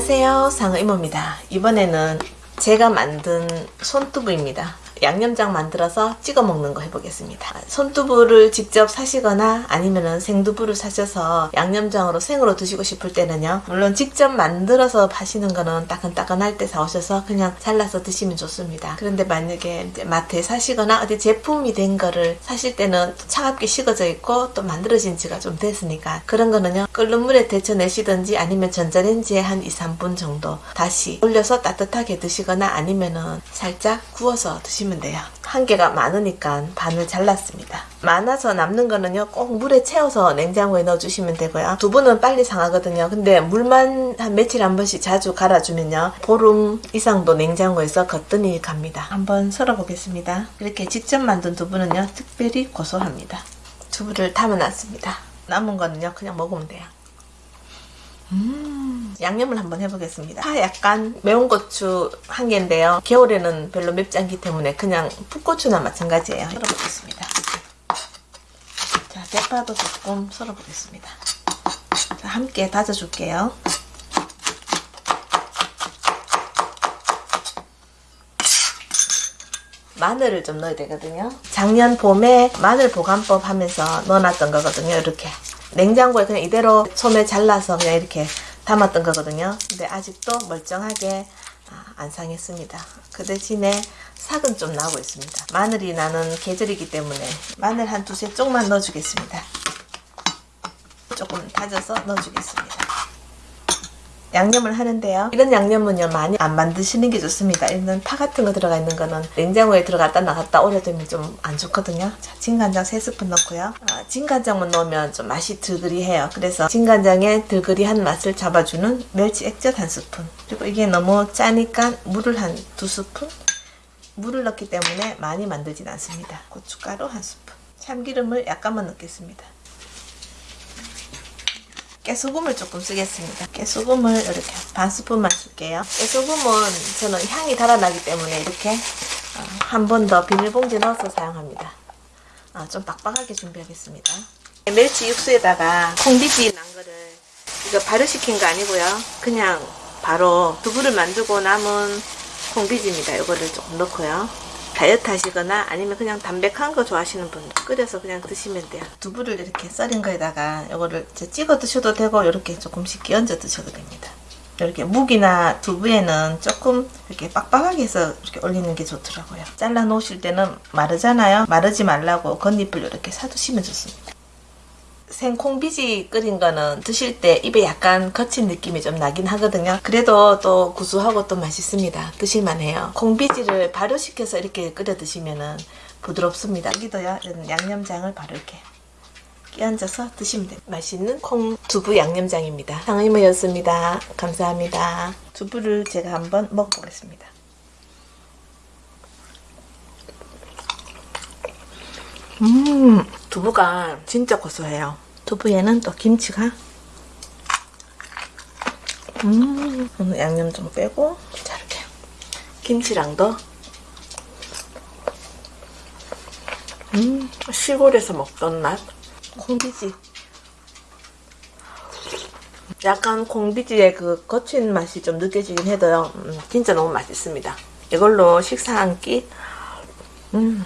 안녕하세요. 상어 이모입니다. 이번에는 제가 만든 손두부입니다 양념장 만들어서 찍어 먹는 거 해보겠습니다. 손두부를 직접 사시거나 아니면 생두부를 사셔서 양념장으로 생으로 드시고 싶을 때는요. 물론 직접 만들어서 파시는 거는 따끈따끈할 때 사오셔서 그냥 잘라서 드시면 좋습니다. 그런데 만약에 마트에 사시거나 어디 제품이 된 거를 사실 때는 차갑게 식어져 있고 또 만들어진 지가 좀 됐으니까 그런 거는요. 끓는 물에 데쳐내시든지 아니면 전자레인지에 한 2, 3분 정도 다시 올려서 따뜻하게 드시거나 아니면은 살짝 구워서 드시면 드시면 돼요. 한 개가 많으니까 반을 잘랐습니다. 많아서 남는 거는요 꼭 물에 채워서 냉장고에 넣어주시면 되고요. 두부는 빨리 상하거든요. 근데 물만 한 며칠 한 번씩 자주 갈아주면요 보름 이상도 냉장고에서 거뜬히 갑니다. 한번 썰어 보겠습니다. 이렇게 직접 만든 두부는요 특별히 고소합니다. 두부를 담아놨습니다. 남은 거는요 그냥 먹으면 돼요. 음, 양념을 한번 해보겠습니다. 파 약간 매운 고추 한 개인데요. 겨울에는 별로 맵지 않기 때문에 그냥 풋고추나 마찬가지예요. 썰어보겠습니다. 자, 대파도 조금 썰어보겠습니다. 자, 함께 다져줄게요. 마늘을 좀 넣어야 되거든요. 작년 봄에 마늘 보관법 하면서 넣어놨던 거거든요. 이렇게. 냉장고에 그냥 이대로 소매 잘라서 그냥 이렇게 담았던 거거든요. 근데 아직도 멀쩡하게 아, 안 상했습니다. 그 대신에 삭은 좀 나고 있습니다. 마늘이 나는 계절이기 때문에 마늘 한 두세 쪽만 넣어주겠습니다. 조금 다져서 넣어주겠습니다. 양념을 하는데요. 이런 양념은요 많이 안 만드시는 게 좋습니다. 이런 파 같은 거 들어가 있는 거는 냉장고에 들어갔다 나갔다 오래되면 좀 안 좋거든요. 자, 진간장 3스푼 넣고요. 아, 진간장만 넣으면 좀 맛이 들그리해요. 그래서 진간장의 들그리한 맛을 잡아주는 멸치 액젓 한 스푼 그리고 이게 너무 짜니까 물을 한 두 스푼 물을 넣기 때문에 많이 만들진 않습니다. 고춧가루 한 스푼 참기름을 약간만 넣겠습니다. 깨소금을 조금 쓰겠습니다. 깨소금을 이렇게 반 스푼만 쓸게요. 깨소금은 저는 향이 달아나기 때문에 이렇게 어, 한번 더 비닐봉지 넣어서 사용합니다. 어, 좀 빡빡하게 준비하겠습니다. 멸치 육수에다가 콩비지 난 거를 이거 발효시킨 거 아니고요. 그냥 바로 두부를 만들고 남은 콩비지입니다. 이거를 조금 넣고요. 다이어트 하시거나 아니면 그냥 담백한 거 좋아하시는 분들 끓여서 그냥 드시면 돼요. 두부를 이렇게 썰은 거에다가 이거를 찍어 드셔도 되고 이렇게 조금씩 끼얹어 드셔도 됩니다. 이렇게 묵이나 두부에는 조금 이렇게 빡빡하게 해서 이렇게 올리는 게 좋더라고요. 잘라 놓으실 때는 마르잖아요. 마르지 말라고 겉잎을 이렇게 사두시면 좋습니다. 생콩비지 끓인 거는 드실 때 입에 약간 거친 느낌이 좀 나긴 하거든요. 그래도 또 구수하고 또 맛있습니다. 드실만 해요. 콩비지를 발효시켜서 이렇게 끓여 드시면은 부드럽습니다. 여기도요. 양념장을 이렇게 끼얹어서 드시면 돼요. 맛있는 콩 두부 양념장입니다. 상의모였습니다. 감사합니다. 두부를 제가 한번 먹어보겠습니다. 음. 두부가 진짜 고소해요. 두부에는 또 김치가? 음 오늘 양념 좀 빼고 자 이렇게. 김치랑도? 음. 시골에서 먹던 맛? 콩비지. 약간 콩비지의 그 거친 맛이 좀 느껴지긴 해도요. 음, 진짜 너무 맛있습니다. 이걸로 식사 한끼? 음.